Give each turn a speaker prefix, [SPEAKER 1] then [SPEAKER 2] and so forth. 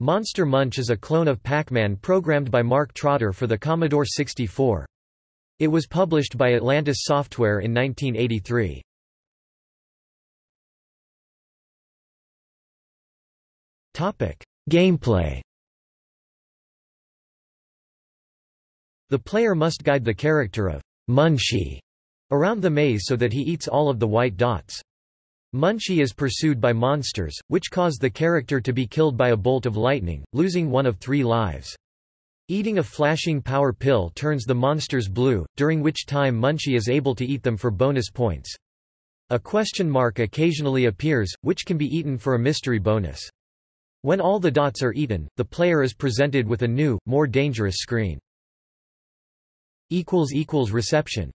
[SPEAKER 1] Monster Munch is a clone of Pac-Man programmed by Mark Trotter for the Commodore 64. It was published by Atlantis Software in 1983. Gameplay The player must guide the character of Munchie around the maze so that he eats all of the white dots. Munchie is pursued by monsters, which cause the character to be killed by a bolt of lightning, losing one of three lives. Eating a flashing power pill turns the monsters blue, during which time Munchie is able to eat them for bonus points. A question mark occasionally appears, which can be eaten for a mystery bonus. When all the dots are eaten, the player is presented with a new, more dangerous screen. Reception